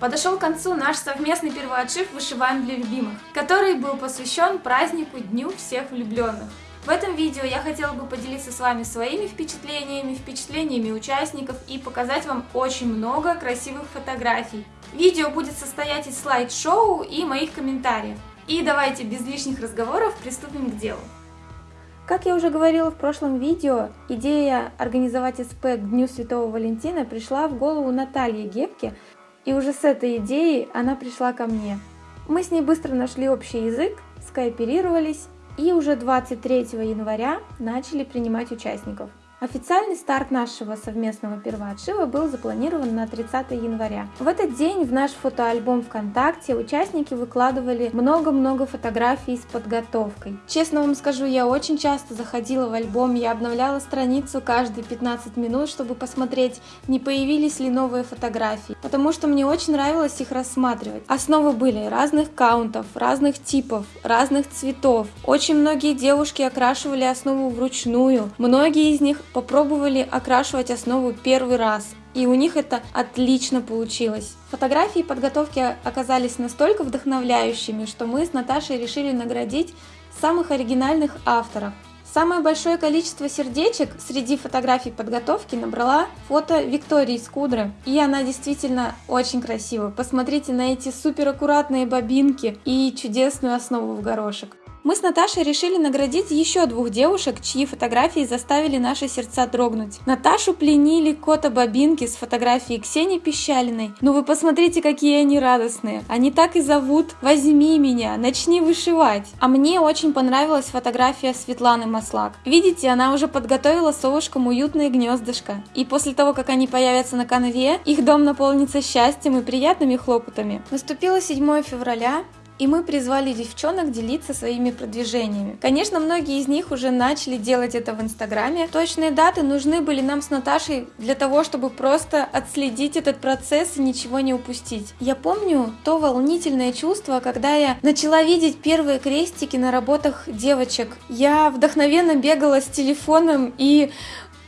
Подошел к концу наш совместный первоотшив «Вышиваем для любимых», который был посвящен празднику Дню всех влюбленных. В этом видео я хотела бы поделиться с вами своими впечатлениями, впечатлениями участников и показать вам очень много красивых фотографий. Видео будет состоять из слайд-шоу и моих комментариев. И давайте без лишних разговоров приступим к делу. Как я уже говорила в прошлом видео, идея организовать СП к Дню Святого Валентина пришла в голову Натальи Гевке, и уже с этой идеей она пришла ко мне. Мы с ней быстро нашли общий язык, скооперировались и уже 23 января начали принимать участников. Официальный старт нашего совместного первоотшива был запланирован на 30 января. В этот день в наш фотоальбом ВКонтакте участники выкладывали много-много фотографий с подготовкой. Честно вам скажу, я очень часто заходила в альбом, я обновляла страницу каждые 15 минут, чтобы посмотреть, не появились ли новые фотографии, потому что мне очень нравилось их рассматривать. Основы были разных каунтов, разных типов, разных цветов. Очень многие девушки окрашивали основу вручную, многие из них попробовали окрашивать основу первый раз, и у них это отлично получилось. Фотографии подготовки оказались настолько вдохновляющими, что мы с Наташей решили наградить самых оригинальных авторов. Самое большое количество сердечек среди фотографий подготовки набрала фото Виктории Скудры. И она действительно очень красивая. Посмотрите на эти супер аккуратные бобинки и чудесную основу в горошек. Мы с Наташей решили наградить еще двух девушек, чьи фотографии заставили наши сердца дрогнуть. Наташу пленили кота Бабинки с фотографией Ксении Пищалиной. Ну вы посмотрите, какие они радостные. Они так и зовут «Возьми меня, начни вышивать». А мне очень понравилась фотография Светланы Маслак. Видите, она уже подготовила совушкам уютное гнездышко. И после того, как они появятся на конве, их дом наполнится счастьем и приятными хлопотами. Наступило 7 февраля, и мы призвали девчонок делиться своими продвижениями. Конечно, многие из них уже начали делать это в Инстаграме. Точные даты нужны были нам с Наташей для того, чтобы просто отследить этот процесс и ничего не упустить. Я помню то волнительное чувство, когда я начала видеть первые крестики на работах девочек. Я вдохновенно бегала с телефоном и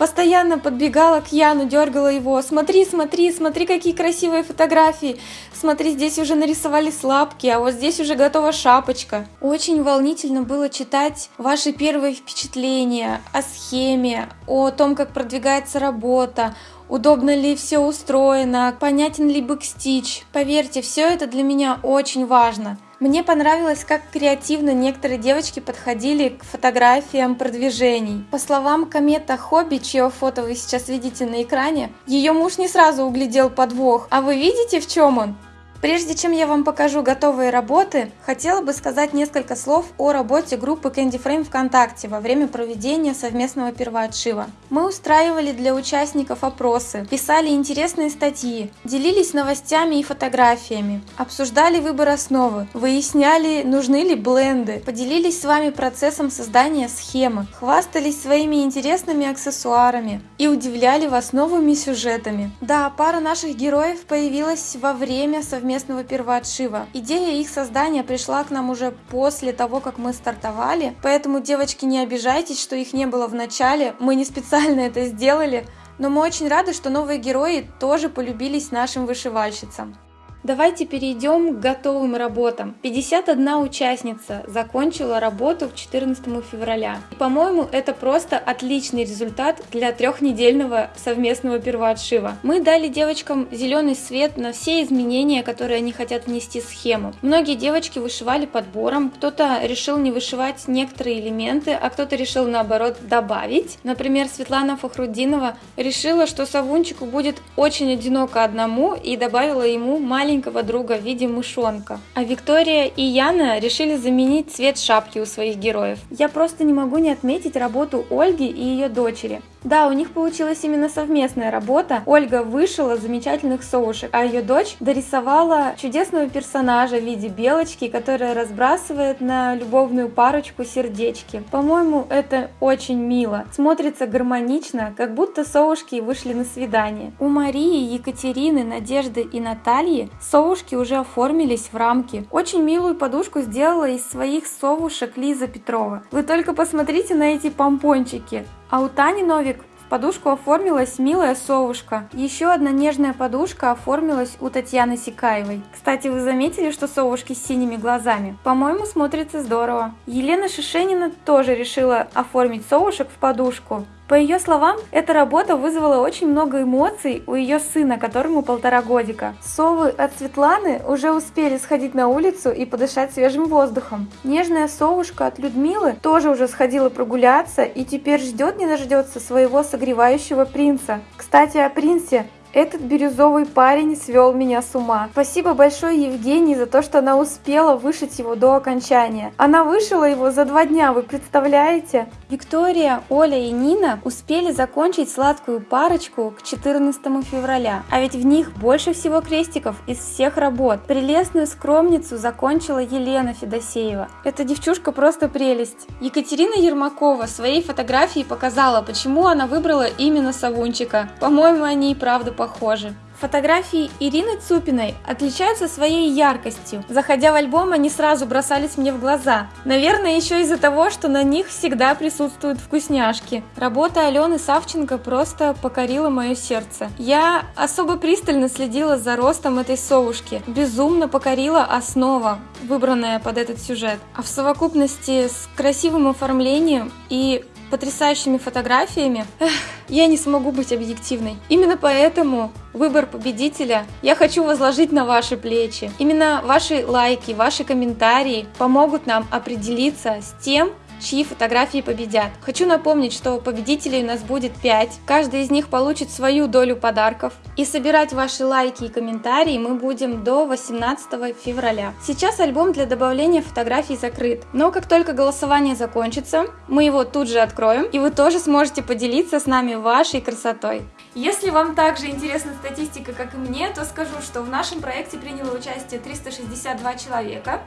Постоянно подбегала к Яну, дергала его. Смотри, смотри, смотри, какие красивые фотографии. Смотри, здесь уже нарисовали лапки, а вот здесь уже готова шапочка. Очень волнительно было читать ваши первые впечатления о схеме, о том, как продвигается работа, удобно ли все устроено, понятен ли бэкстич. Поверьте, все это для меня очень важно. Мне понравилось, как креативно некоторые девочки подходили к фотографиям продвижений. По словам Комета Хобби, чье фото вы сейчас видите на экране, ее муж не сразу углядел подвох. А вы видите, в чем он? Прежде чем я вам покажу готовые работы, хотела бы сказать несколько слов о работе группы Candy Frame ВКонтакте во время проведения совместного первоотшива. Мы устраивали для участников опросы, писали интересные статьи, делились новостями и фотографиями, обсуждали выбор основы, выясняли, нужны ли бленды, поделились с вами процессом создания схемы, хвастались своими интересными аксессуарами и удивляли вас новыми сюжетами. Да, пара наших героев появилась во время совместного совместного первоотшива. Идея их создания пришла к нам уже после того, как мы стартовали, поэтому, девочки, не обижайтесь, что их не было в начале, мы не специально это сделали, но мы очень рады, что новые герои тоже полюбились нашим вышивальщицам. Давайте перейдем к готовым работам. 51 участница закончила работу к 14 февраля. По-моему, это просто отличный результат для трехнедельного совместного первоотшива. Мы дали девочкам зеленый свет на все изменения, которые они хотят внести в схему. Многие девочки вышивали подбором, кто-то решил не вышивать некоторые элементы, а кто-то решил наоборот добавить. Например, Светлана Фахрудинова решила, что Савунчику будет очень одиноко одному и добавила ему маленький маленького друга в виде мышонка. А Виктория и Яна решили заменить цвет шапки у своих героев. Я просто не могу не отметить работу Ольги и ее дочери. Да, у них получилась именно совместная работа. Ольга вышила замечательных соушек, а ее дочь дорисовала чудесного персонажа в виде белочки, которая разбрасывает на любовную парочку сердечки. По-моему, это очень мило. Смотрится гармонично, как будто соушки вышли на свидание. У Марии, Екатерины, Надежды и Натальи совушки уже оформились в рамки. Очень милую подушку сделала из своих совушек Лиза Петрова. Вы только посмотрите на эти помпончики. А у Тани Новик в подушку оформилась милая совушка. Еще одна нежная подушка оформилась у Татьяны Сикаевой. Кстати, вы заметили, что совушки с синими глазами? По-моему, смотрится здорово. Елена Шишенина тоже решила оформить совушек в подушку. По ее словам, эта работа вызвала очень много эмоций у ее сына, которому полтора годика. Совы от Светланы уже успели сходить на улицу и подышать свежим воздухом. Нежная совушка от Людмилы тоже уже сходила прогуляться и теперь ждет не дождется своего согревающего принца. Кстати, о принце. Этот бирюзовый парень свел меня с ума. Спасибо большое Евгении за то, что она успела вышить его до окончания. Она вышила его за два дня, вы представляете? Виктория, Оля и Нина успели закончить сладкую парочку к 14 февраля. А ведь в них больше всего крестиков из всех работ. Прелестную скромницу закончила Елена Федосеева. Эта девчушка просто прелесть. Екатерина Ермакова своей фотографией показала, почему она выбрала именно Савунчика. По-моему, они и правда похожи. Фотографии Ирины Цупиной отличаются своей яркостью. Заходя в альбом, они сразу бросались мне в глаза. Наверное, еще из-за того, что на них всегда присутствуют вкусняшки. Работа Алены Савченко просто покорила мое сердце. Я особо пристально следила за ростом этой совушки. Безумно покорила основа, выбранная под этот сюжет. А в совокупности с красивым оформлением и потрясающими фотографиями, эх, я не смогу быть объективной. Именно поэтому выбор победителя я хочу возложить на ваши плечи. Именно ваши лайки, ваши комментарии помогут нам определиться с тем, чьи фотографии победят. Хочу напомнить, что победителей у нас будет 5. Каждый из них получит свою долю подарков. И собирать ваши лайки и комментарии мы будем до 18 февраля. Сейчас альбом для добавления фотографий закрыт. Но как только голосование закончится, мы его тут же откроем, и вы тоже сможете поделиться с нами вашей красотой. Если вам также интересна статистика, как и мне, то скажу, что в нашем проекте приняло участие 362 человека,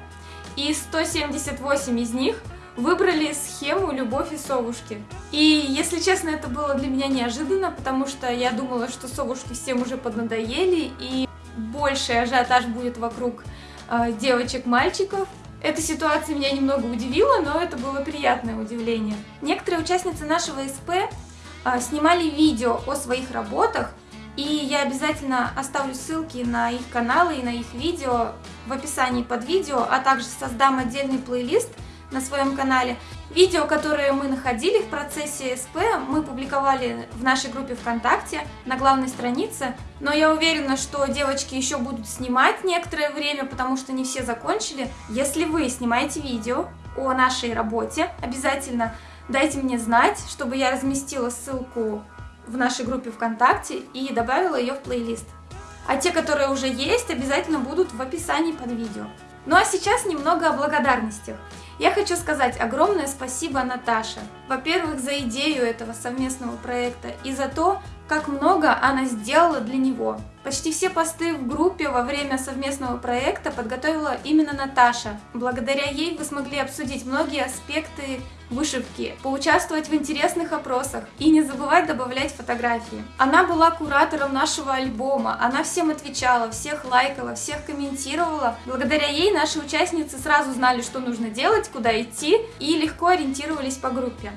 и 178 из них выбрали схему «Любовь и совушки». И, если честно, это было для меня неожиданно, потому что я думала, что совушки всем уже поднадоели, и больший ажиотаж будет вокруг э, девочек-мальчиков. Эта ситуация меня немного удивила, но это было приятное удивление. Некоторые участницы нашего СП э, снимали видео о своих работах, и я обязательно оставлю ссылки на их каналы и на их видео в описании под видео, а также создам отдельный плейлист – на своем канале. Видео, которые мы находили в процессе СП, мы публиковали в нашей группе ВКонтакте на главной странице. Но я уверена, что девочки еще будут снимать некоторое время, потому что не все закончили. Если вы снимаете видео о нашей работе, обязательно дайте мне знать, чтобы я разместила ссылку в нашей группе ВКонтакте и добавила ее в плейлист. А те, которые уже есть, обязательно будут в описании под видео. Ну а сейчас немного о благодарностях. Я хочу сказать огромное спасибо Наташе. Во-первых, за идею этого совместного проекта и за то, как много она сделала для него. Почти все посты в группе во время совместного проекта подготовила именно Наташа. Благодаря ей вы смогли обсудить многие аспекты вышивки, поучаствовать в интересных опросах и не забывать добавлять фотографии. Она была куратором нашего альбома, она всем отвечала, всех лайкала, всех комментировала. Благодаря ей наши участницы сразу знали, что нужно делать, куда идти и легко ориентировались по группе.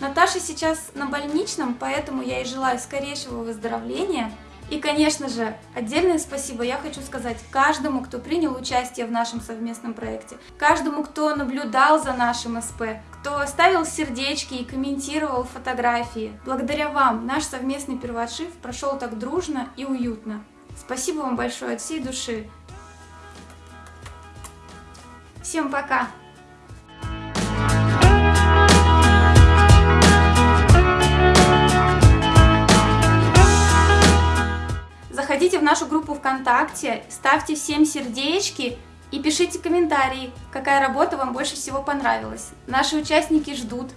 Наташа сейчас на больничном, поэтому я ей желаю скорейшего выздоровления. И, конечно же, отдельное спасибо я хочу сказать каждому, кто принял участие в нашем совместном проекте, каждому, кто наблюдал за нашим СП, кто ставил сердечки и комментировал фотографии. Благодаря вам наш совместный первоотшив прошел так дружно и уютно. Спасибо вам большое от всей души. Всем пока! Заходите в нашу группу ВКонтакте, ставьте всем сердечки и пишите комментарии, какая работа вам больше всего понравилась. Наши участники ждут.